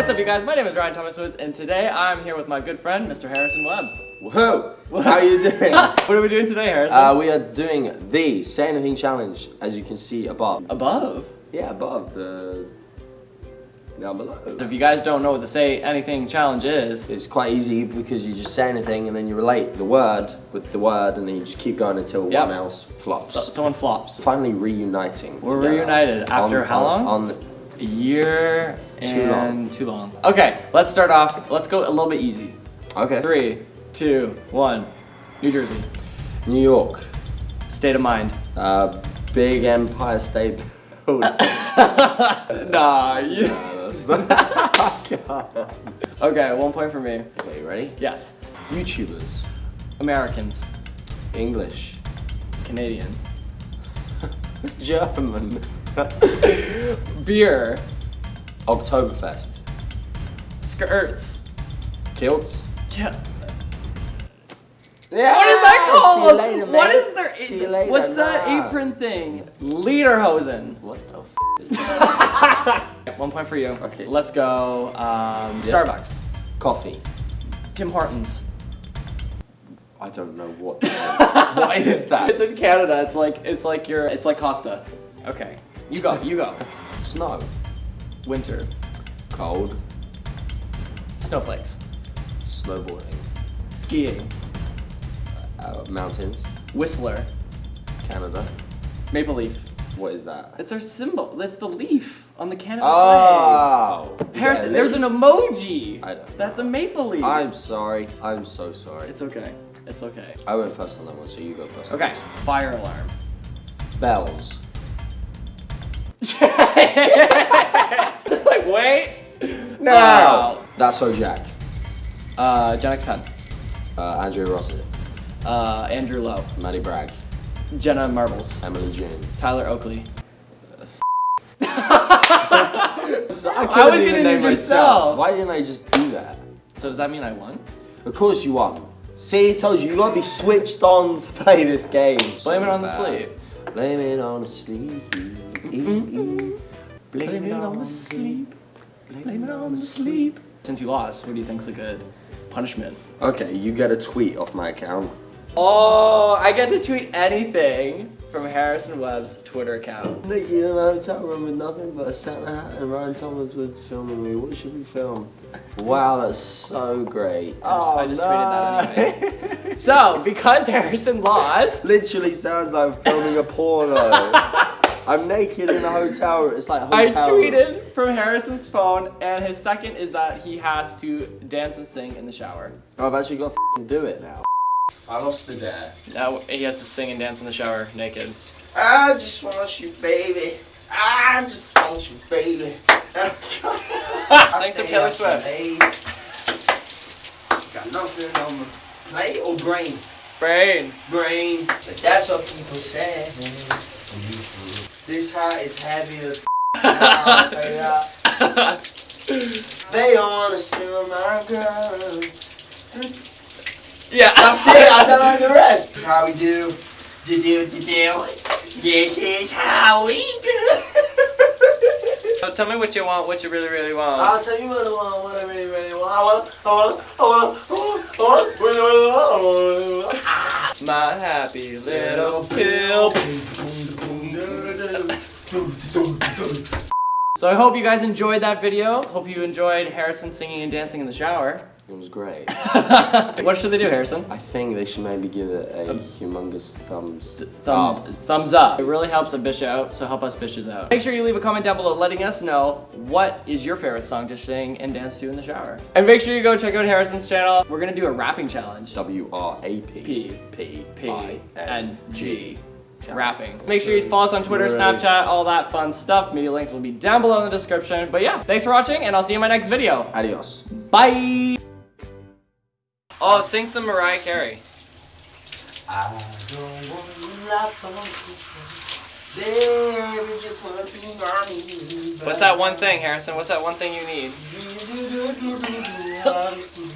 What's up, you guys? My name is Ryan Thomas Woods, and today I'm here with my good friend, Mr. Harrison Webb. Whoa! How are you doing? what are we doing today, Harrison? uh, we are doing the Say Anything Challenge, as you can see above. Above. Yeah, above the down below. If you guys don't know what the Say Anything Challenge is, It's quite easy because you just say anything and then you relate the word with the word and then you just keep going until Yep. one else flops. so- someone flops. Finally reuniting. We're reunited after On- how long? On, A year Too and long. too long. Okay, let's start off. Let's go a little bit easy. okay. Three, two, one. New Jersey. New York. State of mind. Uh, big Empire State. Nah. You... Okay, one point for me. okay, you ready? Yes. YouTubers. Americans. English. Canadian. German. Beer. Oktoberfest. Skirts. Kilts. Yeah. Yeah. What is that called? Later, what is their? Later. What's that Nah. apron thing? Lederhosen. What the f? One point for you. Okay. Let's go. Um, Yeah. Starbucks. Coffee. Tim Hortons. I don't know what that is. what is that? It's in Canada. It's like it's like your it's like Costa. Okay. You go. You go. Snow. Winter. Cold. Snowflakes. Snowboarding. Skiing. Uh, mountains. Whistler. Canada. Maple leaf. What is that? It's our symbol. That's the leaf on the Canada Oh. flag. Harrison, there's an emoji. I don't That's a maple leaf. I'm sorry. I'm so sorry. It's okay. It's okay. I went first on that one, so you go first. Okay. one. Fire alarm. Bells. It's like, wait. Wow. That's so Jack. Uh, Janet Penn. Uh, Andrea Russett. Uh, Andrew Lowe. Maddi Bragg. Jenna Marbles. Emily Jane. Tyler Oakley. So I, I couldn't was even gonna name name myself. Why didn't I just do that? So does that mean I won? Of course you won. See, I told you, you gotta be switched on to play this game. Blame it on the So sleep. Blame it on the sleep. Blame, Blame it on the sleep. Blame it on the sleep. Since you lost, what do you think's a good punishment? Okay, you get a tweet off my account. Oh, I get to tweet anything from Harrison Webb's Twitter account. Nick, you in a hotel room with nothing but a Santa hat and Ryan Thomas was filming me. What should we film? Wow, that's so great. Oh, I just tweeted that oh, anyway. So, because Harrison lost, Literally sounds like filming a porno. I'm naked in a hotel room. It's like I hotel room. tweeted from Harrison's phone, and his second is that he has to dance and sing in the shower. Oh, I've actually got to do it now. I lost the dare. Now he has to sing and dance in the shower naked. I just want you, baby. I just want you, baby. Thanks to Taylor Swift. Got nothing on my plate or brain. Brain. Brain. But that's what people say. This hat is heavy as I'll tell you that. They wanna steal my girl. Yeah. That's it, I don't know the rest. This is how we do. Do do do do. This is how we do. So tell me what you want, what you really, really want. I'll tell you what I want, what I really, really want. I want, I want, I want, I want, I want, what I want, I want. Ah. My happy little pill. So I hope you guys enjoyed that video. Hope you enjoyed Harrison singing and dancing in the shower. It was great. what should they do, Harrison? I think they should maybe give it a humongous thumbs Thumb, up. thumbs up. It really helps a bitch out, so help us bitches out. Make sure you leave a comment down below letting us know what is your favorite song to sing and dance to in the shower. And make sure you go check out Harrison's channel. We're gonna do a rapping challenge. W R A P P. P P I and G. Rapping. Make sure you follow us on Twitter, Right. Snapchat, all that fun stuff. Media links will be down below in the description. But yeah, thanks for watching, and I'll see you in my next video. Adios. Bye! Oh, sing some Mariah Carey. I don't want lots on Christmas. There is just one thing I need. What's that one thing, Harrison? What's that one thing you need? that?